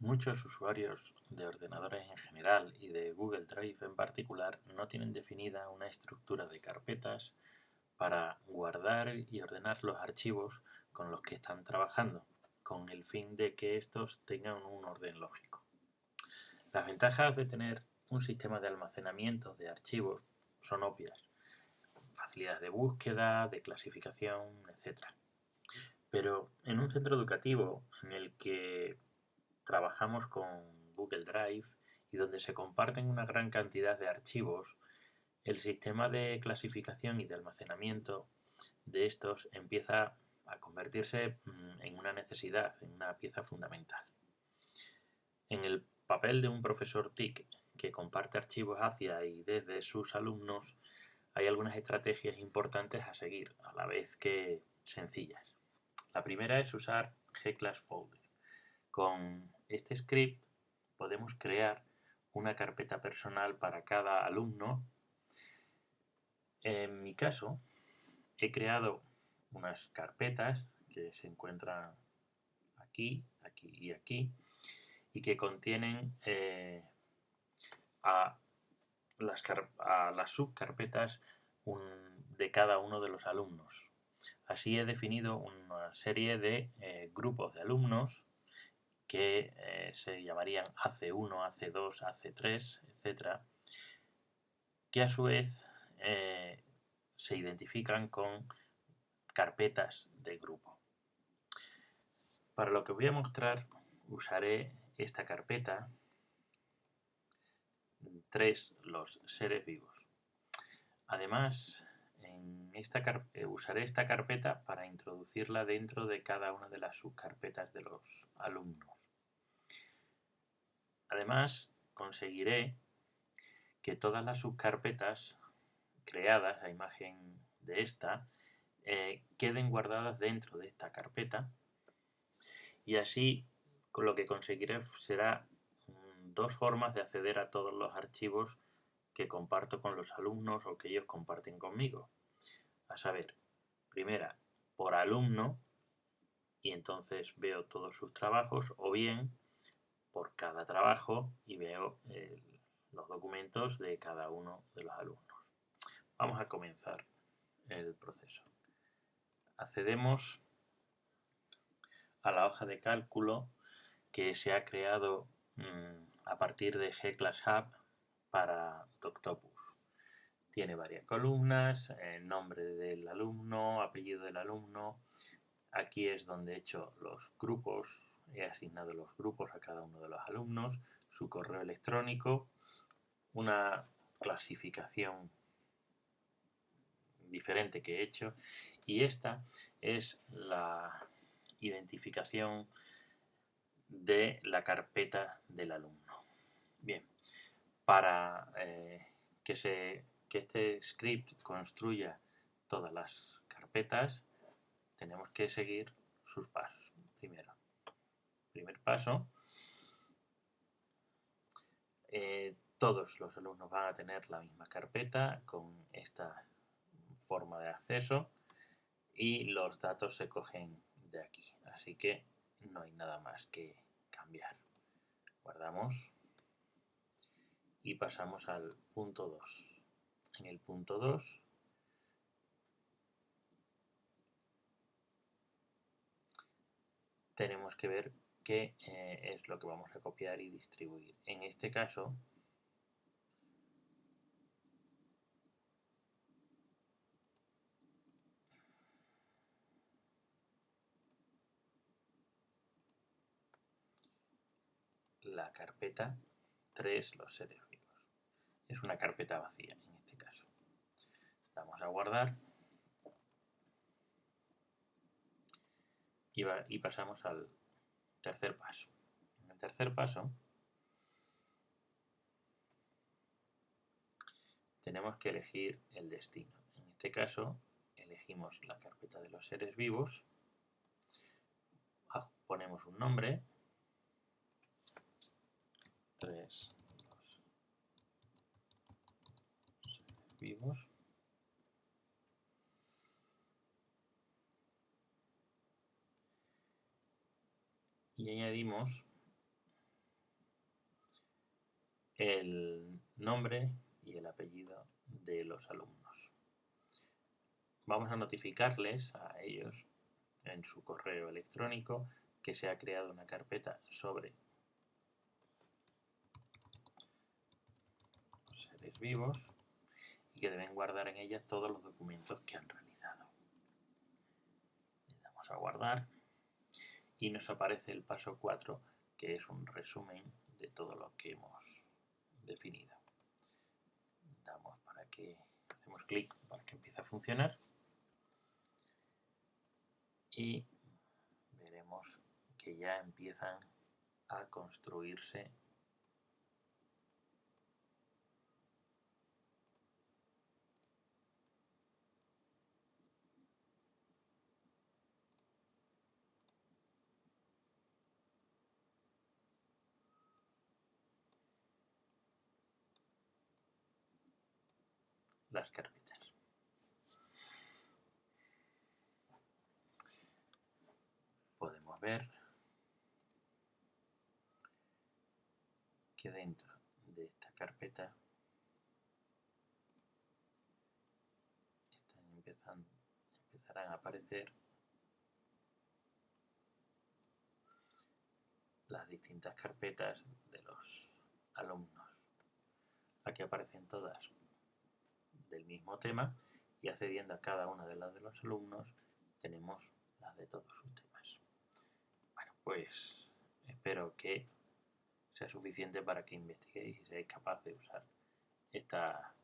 Muchos usuarios de ordenadores en general y de Google Drive en particular no tienen definida una estructura de carpetas para guardar y ordenar los archivos con los que están trabajando, con el fin de que estos tengan un orden lógico. Las ventajas de tener un sistema de almacenamiento de archivos son obvias. Facilidad de búsqueda, de clasificación, etc. Pero en un centro educativo en el que trabajamos con Google Drive y donde se comparten una gran cantidad de archivos, el sistema de clasificación y de almacenamiento de estos empieza a convertirse mm, en una necesidad, en una pieza fundamental. En el papel de un profesor TIC que comparte archivos hacia y desde sus alumnos, hay algunas estrategias importantes a seguir, a la vez que sencillas. La primera es usar Gclass Folder. Con este script podemos crear una carpeta personal para cada alumno. En mi caso, he creado unas carpetas que se encuentran aquí, aquí y aquí, y que contienen eh, a, las subcarpetas de cada uno de los alumnos. Así he definido una serie de eh, grupos de alumnos que eh, se llamarían AC1, AC2, AC3, etc., que a su vez eh, se identifican con carpetas de grupo. Para lo que voy a mostrar usaré esta carpeta 3 los seres vivos. Además, en esta eh, usaré esta carpeta para introducirla dentro de cada una de las subcarpetas de los alumnos. Además, conseguiré que todas las subcarpetas creadas a imagen de esta eh, queden guardadas dentro de esta carpeta y así lo que conseguiré será mm, dos formas de acceder a todos los archivos que comparto con los alumnos o que ellos comparten conmigo. A saber, primera, por alumno y entonces veo todos sus trabajos o bien por cada trabajo y veo los documentos de cada uno de los alumnos. Vamos a comenzar el proceso. Accedemos a la hoja de cálculo que se ha creado mm, a partir de G-Class Hub para Doctopus. Tiene varias columnas, nombre del alumno, apellido del alumno. Aquí es donde he hecho los grupos he asignado los grupos a cada uno de los alumnos, su correo electrónico, una clasificación diferente que he hecho y esta es la identificación de la carpeta del alumno. Bien, para eh, que, se, que este script construya todas las carpetas tenemos que seguir sus pasos. Primer paso, eh, todos los alumnos van a tener la misma carpeta con esta forma de acceso y los datos se cogen de aquí. Así que no hay nada más que cambiar. Guardamos y pasamos al punto 2. En el punto 2 tenemos que ver que eh, es lo que vamos a copiar y distribuir. En este caso, la carpeta 3, los seres vivos. Es una carpeta vacía en este caso. Vamos a guardar y, y pasamos al Tercer paso. En el tercer paso tenemos que elegir el destino. En este caso elegimos la carpeta de los seres vivos, ah, ponemos un nombre, 3, seres vivos, y añadimos el nombre y el apellido de los alumnos. Vamos a notificarles a ellos en su correo electrónico que se ha creado una carpeta sobre seres vivos y que deben guardar en ella todos los documentos que han realizado. Le damos a guardar y nos aparece el paso 4 que es un resumen de todo lo que hemos definido. Damos para que hacemos clic para que empiece a funcionar y veremos que ya empiezan a construirse las carpetas. Podemos ver que dentro de esta carpeta están empezando, empezarán a aparecer las distintas carpetas de los alumnos. Aquí aparecen todas del mismo tema y accediendo a cada una de las de los alumnos tenemos las de todos sus temas. Bueno, pues espero que sea suficiente para que investiguéis y seáis capaces de usar esta